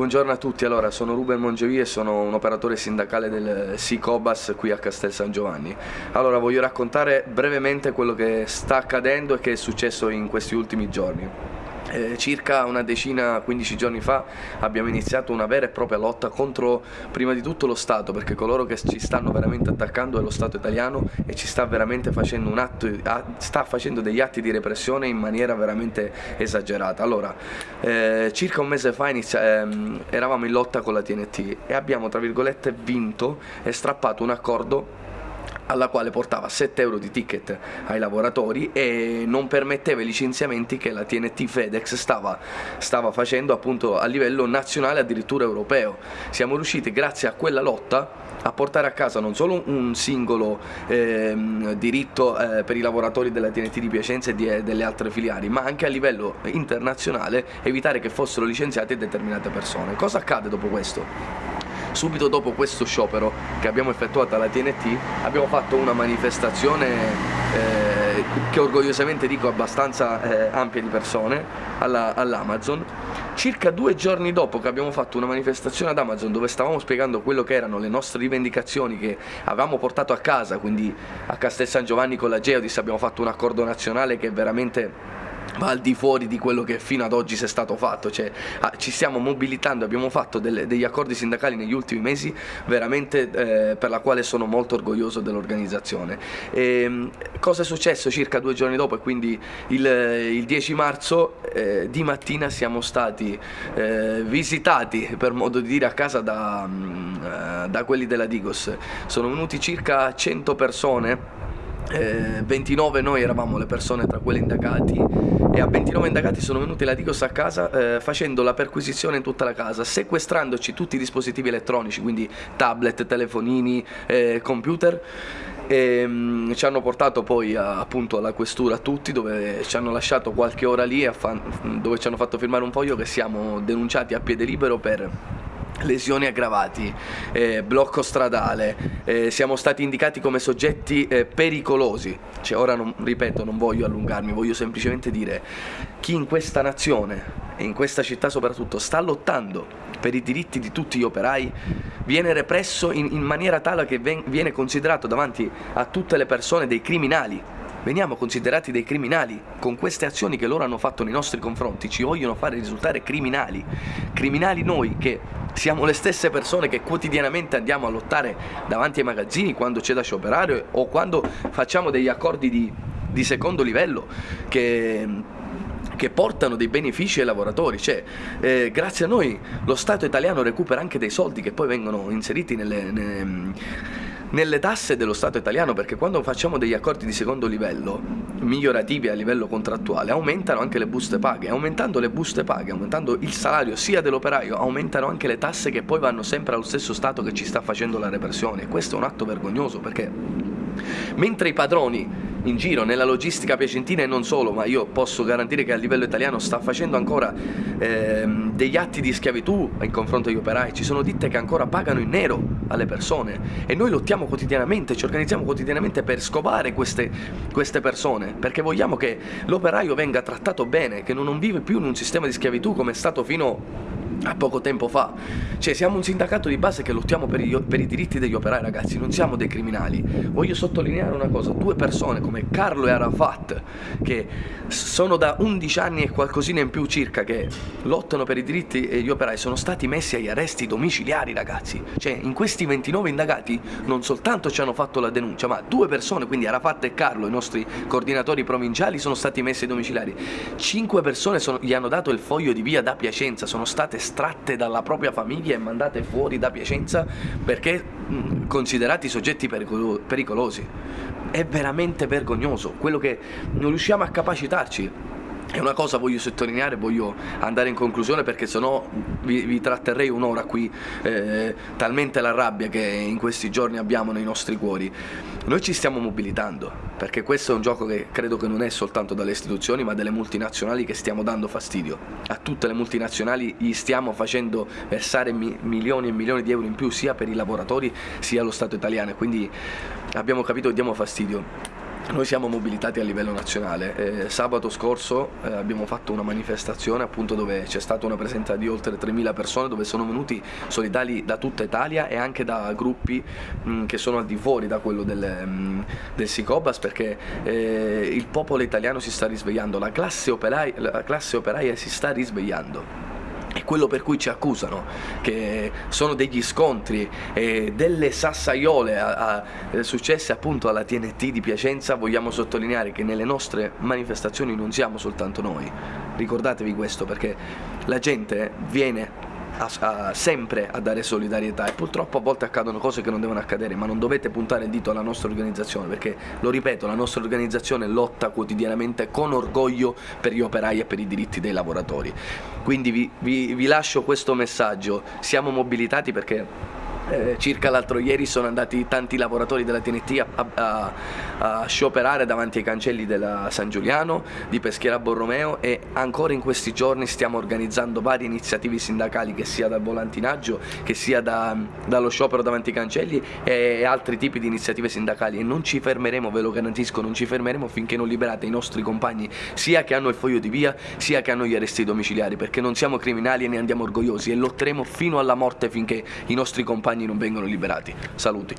Buongiorno a tutti, allora sono Ruben Mongevi e sono un operatore sindacale del SICOBAS qui a Castel San Giovanni. Allora voglio raccontare brevemente quello che sta accadendo e che è successo in questi ultimi giorni. Eh, circa una decina, 15 giorni fa abbiamo iniziato una vera e propria lotta contro prima di tutto lo Stato perché coloro che ci stanno veramente attaccando è lo Stato italiano e ci sta veramente facendo, un atto, sta facendo degli atti di repressione in maniera veramente esagerata. Allora, eh, circa un mese fa inizia, ehm, eravamo in lotta con la TNT e abbiamo tra virgolette vinto e strappato un accordo alla quale portava 7 euro di ticket ai lavoratori e non permetteva i licenziamenti che la TNT FedEx stava, stava facendo appunto a livello nazionale addirittura europeo. Siamo riusciti grazie a quella lotta a portare a casa non solo un singolo eh, diritto eh, per i lavoratori della TNT di Piacenza e di, eh, delle altre filiali, ma anche a livello internazionale evitare che fossero licenziate determinate persone. Cosa accade dopo questo? Subito dopo questo sciopero che abbiamo effettuato alla TNT abbiamo fatto una manifestazione eh, che orgogliosamente dico abbastanza eh, ampia di persone all'Amazon. All circa due giorni dopo che abbiamo fatto una manifestazione ad Amazon dove stavamo spiegando quello che erano le nostre rivendicazioni che avevamo portato a casa quindi a Castel San Giovanni con la Geodis abbiamo fatto un accordo nazionale che veramente va al di fuori di quello che fino ad oggi si è stato fatto, cioè, ah, ci stiamo mobilitando, abbiamo fatto delle, degli accordi sindacali negli ultimi mesi veramente eh, per la quale sono molto orgoglioso dell'organizzazione. Ehm, cosa è successo circa due giorni dopo e quindi il, il 10 marzo eh, di mattina siamo stati eh, visitati per modo di dire a casa da, mm, eh, da quelli della Digos, sono venuti circa 100 persone eh, 29 noi eravamo le persone tra quelle indagati e a 29 indagati sono venuti la Digos a casa eh, facendo la perquisizione in tutta la casa, sequestrandoci tutti i dispositivi elettronici, quindi tablet, telefonini, eh, computer. E um, ci hanno portato poi a, appunto alla questura tutti dove ci hanno lasciato qualche ora lì dove ci hanno fatto firmare un foglio che siamo denunciati a piede libero per lesioni aggravati, eh, blocco stradale, eh, siamo stati indicati come soggetti eh, pericolosi, cioè, ora non, ripeto non voglio allungarmi, voglio semplicemente dire chi in questa nazione e in questa città soprattutto sta lottando per i diritti di tutti gli operai viene represso in, in maniera tale che ven, viene considerato davanti a tutte le persone dei criminali. Veniamo considerati dei criminali con queste azioni che loro hanno fatto nei nostri confronti ci vogliono fare risultare criminali. Criminali noi che siamo le stesse persone che quotidianamente andiamo a lottare davanti ai magazzini quando c'è da scioperare o quando facciamo degli accordi di, di secondo livello che che portano dei benefici ai lavoratori, cioè eh, grazie a noi lo Stato italiano recupera anche dei soldi che poi vengono inseriti nelle, nelle nelle tasse dello Stato italiano perché quando facciamo degli accordi di secondo livello migliorativi a livello contrattuale aumentano anche le buste paghe. Aumentando le buste paghe aumentando il salario sia dell'operaio aumentano anche le tasse che poi vanno sempre allo stesso Stato che ci sta facendo la repressione. Questo è un atto vergognoso perché mentre i padroni in giro nella logistica piacentina e non solo, ma io posso garantire che a livello italiano sta facendo ancora ehm, degli atti di schiavitù in confronto agli operai, ci sono ditte che ancora pagano in nero alle persone e noi lottiamo quotidianamente, ci organizziamo quotidianamente per scovare queste, queste persone, perché vogliamo che l'operaio venga trattato bene, che non vive più in un sistema di schiavitù come è stato fino a poco tempo fa. Cioè siamo un sindacato di base che lottiamo per i, per i, diritti degli operai ragazzi, non siamo dei criminali. Voglio sottolineare una cosa, due persone come Carlo e Arafat che sono da 11 anni e qualcosina in più circa che lottano per i diritti degli operai sono stati messi agli arresti domiciliari ragazzi. Cioè in questi 29 indagati non soltanto ci hanno fatto la denuncia ma due persone, quindi Arafat e Carlo, i nostri coordinatori provinciali sono stati messi ai domiciliari. Cinque persone sono, gli hanno dato il foglio di via da Piacenza, sono state estratte dalla propria famiglia e mandate fuori da Piacenza perché considerati soggetti pericolo pericolosi. È veramente vergognoso quello che non riusciamo a capacitarci è una cosa voglio sottolineare, voglio andare in conclusione perché sennò vi, vi tratterrei un'ora qui, eh, talmente la rabbia che in questi giorni abbiamo nei nostri cuori. Noi ci stiamo mobilitando, perché questo è un gioco che credo che non è soltanto dalle istituzioni ma delle multinazionali che stiamo dando fastidio. A tutte le multinazionali gli stiamo facendo versare mi milioni e milioni di euro in più sia per i lavoratori sia allo Stato italiano, quindi abbiamo capito che diamo fastidio noi siamo mobilitati a livello nazionale. Eh, sabato scorso eh, abbiamo fatto una manifestazione appunto dove c'è stata una presenza di oltre 3.000 persone dove sono venuti solidali da tutta Italia e anche da gruppi mh, mm, che sono al di fuori da quello del, mh, mm, del Sicobas perché eh, il popolo italiano si sta risvegliando, la classe, operaia, la classe operaia si sta risvegliando è quello per cui ci accusano, che sono degli scontri e delle sassaiole a, a, eh, successe appunto alla TNT di Piacenza, vogliamo sottolineare che nelle nostre manifestazioni non siamo soltanto noi, ricordatevi questo perché la gente viene a, a, sempre a dare solidarietà e purtroppo a volte accadono cose che non devono accadere, ma non dovete puntare il dito alla nostra organizzazione perché, lo ripeto, la nostra organizzazione lotta quotidianamente con orgoglio per gli operai e per i diritti dei lavoratori. Quindi vi, vi, vi lascio questo messaggio, siamo mobilitati perché eh, circa l'altro ieri sono andati tanti lavoratori della TNT a, a, a, scioperare davanti ai cancelli della San Giuliano, di Peschiera Borromeo e ancora in questi giorni stiamo organizzando varie iniziative sindacali che sia dal volantinaggio, che sia da, dallo sciopero davanti ai cancelli e altri tipi di iniziative sindacali. E non ci fermeremo, ve lo garantisco, non ci fermeremo finché non liberate i nostri compagni sia che hanno il foglio di via sia che hanno gli arresti domiciliari perché non siamo criminali e ne andiamo orgogliosi e lotteremo fino alla morte finché i nostri compagni non vengono liberati. Saluti.